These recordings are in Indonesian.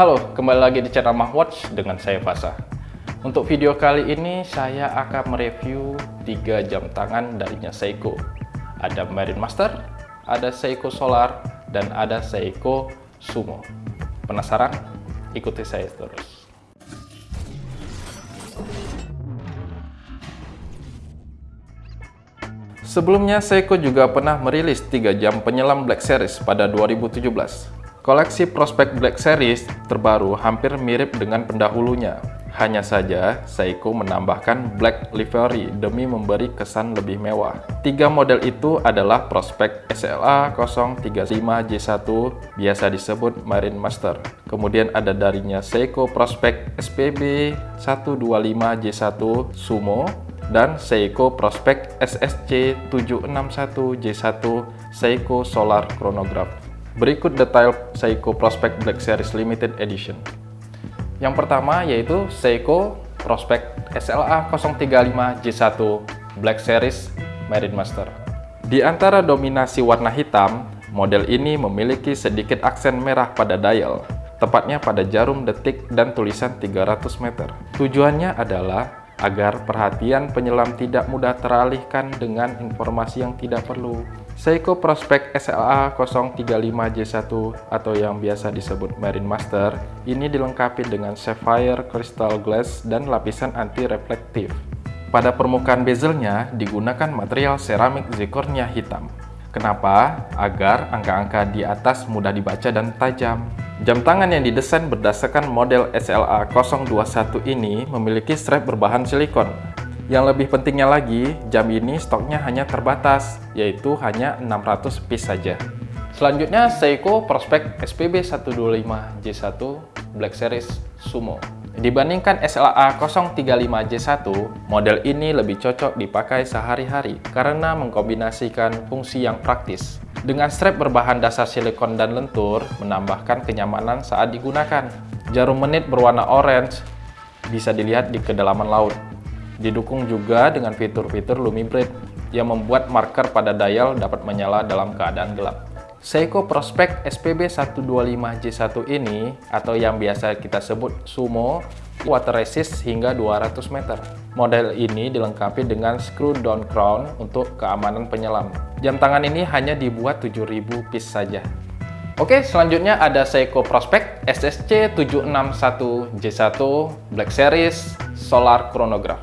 Halo, kembali lagi di channel Mahwatch dengan saya Fasa. Untuk video kali ini saya akan mereview 3 jam tangan darinya Seiko. Ada Marine Master, ada Seiko Solar, dan ada Seiko Sumo. Penasaran? Ikuti saya terus. Sebelumnya, Seiko juga pernah merilis 3 jam penyelam Black Series pada 2017. Koleksi prospek Black Series terbaru hampir mirip dengan pendahulunya. Hanya saja, Seiko menambahkan Black Livery demi memberi kesan lebih mewah. Tiga model itu adalah prospek SLA 035J1, biasa disebut Marine Master. Kemudian ada darinya Seiko Prospek SPB 125J1 Sumo, dan Seiko Prospect SSC 761J1 Seiko Solar Chronograph. Berikut detail Seiko Prospect Black Series Limited Edition. Yang pertama yaitu Seiko Prospect SLA 035J1 Black Series Marine Master. Di antara dominasi warna hitam, model ini memiliki sedikit aksen merah pada dial, tepatnya pada jarum detik dan tulisan 300 meter. Tujuannya adalah agar perhatian penyelam tidak mudah teralihkan dengan informasi yang tidak perlu. Seiko Prospect SLA 035J1 atau yang biasa disebut Marine Master ini dilengkapi dengan sapphire crystal glass dan lapisan anti-reflektif. Pada permukaan bezelnya digunakan material seramik zirconia hitam. Kenapa? Agar angka-angka di atas mudah dibaca dan tajam. Jam tangan yang didesain berdasarkan model SLA 021 ini memiliki strap berbahan silikon. Yang lebih pentingnya lagi, jam ini stoknya hanya terbatas, yaitu hanya 600 piece saja. Selanjutnya, Seiko Prospect SPB 125J1 Black Series Sumo. Dibandingkan SLA 035J1, model ini lebih cocok dipakai sehari-hari karena mengkombinasikan fungsi yang praktis dengan strap berbahan dasar silikon dan lentur, menambahkan kenyamanan saat digunakan. Jarum menit berwarna orange bisa dilihat di kedalaman laut. Didukung juga dengan fitur-fitur Lumibrite yang membuat marker pada dial dapat menyala dalam keadaan gelap. Seiko Prospect SPB 125J1 ini, atau yang biasa kita sebut Sumo, water resist hingga 200 meter. Model ini dilengkapi dengan screw down crown untuk keamanan penyelam. Jam tangan ini hanya dibuat 7000 piece saja. Oke, selanjutnya ada Seiko Prospect SSC 761J1 Black Series Solar Chronograph.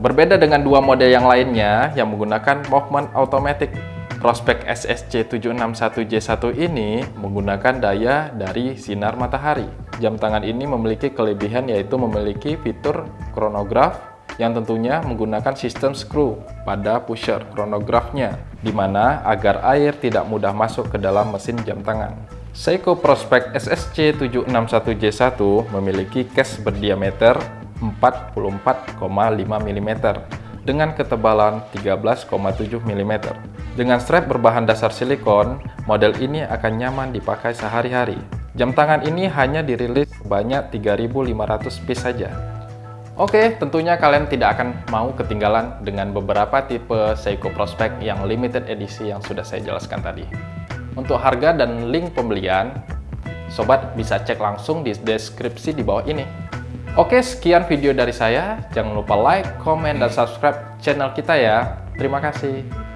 Berbeda dengan dua model yang lainnya yang menggunakan movement automatic Prospect SSC 761J1 ini menggunakan daya dari sinar matahari. Jam tangan ini memiliki kelebihan yaitu memiliki fitur chronograph yang tentunya menggunakan sistem screw pada pusher chronograph-nya, di mana agar air tidak mudah masuk ke dalam mesin jam tangan. Seiko Prospect SSC 761J1 memiliki case berdiameter 44,5 mm dengan ketebalan 13,7 mm. Dengan strap berbahan dasar silikon, model ini akan nyaman dipakai sehari-hari. Jam tangan ini hanya dirilis sebanyak 3.500 piece saja. Oke, tentunya kalian tidak akan mau ketinggalan dengan beberapa tipe Seiko Prospect yang limited edisi yang sudah saya jelaskan tadi. Untuk harga dan link pembelian, sobat bisa cek langsung di deskripsi di bawah ini. Oke, sekian video dari saya. Jangan lupa like, comment, dan subscribe channel kita ya. Terima kasih.